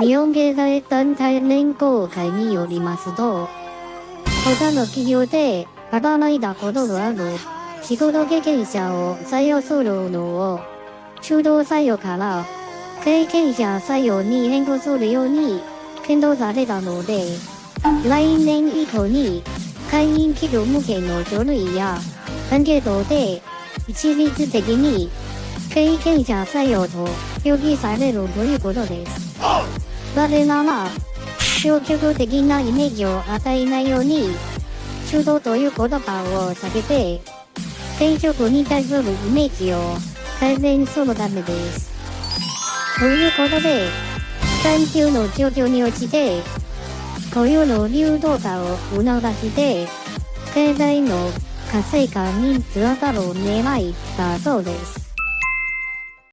日本経済団体連合会によりますと、他の企業で働いたことがある仕事経験者を採用するのを中途採用から経験者採用に変更するように検討されたので、来年以降に会員企業向けの書類やアンケートで一律的に経験者採用と表記されるということです。なぜなら、消極的なイメージを与えないように、中途という言葉を避けて、転職に対するイメージを改善するためです。ということで、産休の状況に応じて、雇用の流動化を促して、経済の活性化につながる狙いだそうです。